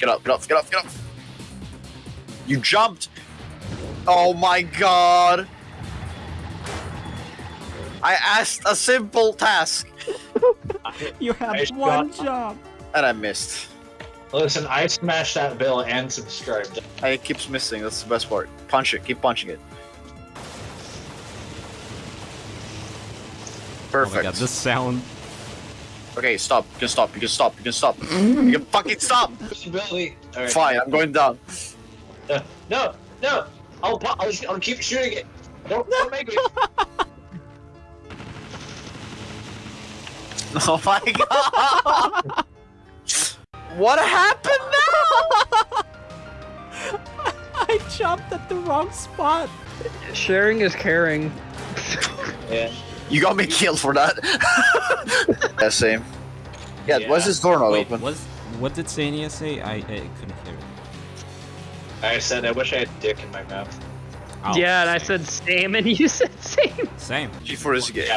Get up, get up, get up, get up. You jumped. Oh my god. I asked a simple task You have Nice one shot. job. and I missed. Listen, I smashed that bill and subscribed. I it keeps missing. That's the best part. Punch it. Keep punching it. Oh Perfect. my god, this sound. Okay, stop. You can stop. You can stop. You can stop. you can fucking stop. Possibility. Alright. Fine, I'm going down. Uh, no, no. I'll, pu- I'll, I'll keep shooting it. Don't, don't make me. Oh my god! what happened now? I jumped at the wrong spot. Sharing is caring. Yeah. You got me killed for that. yeah, same. Yeah, Yeah. why is this door not Wait, open? was what did Sania say? I, I couldn't hear it. I said I wish I had dick in my mouth. Oh, yeah, and I said same, and you said same. same. G4 is gay.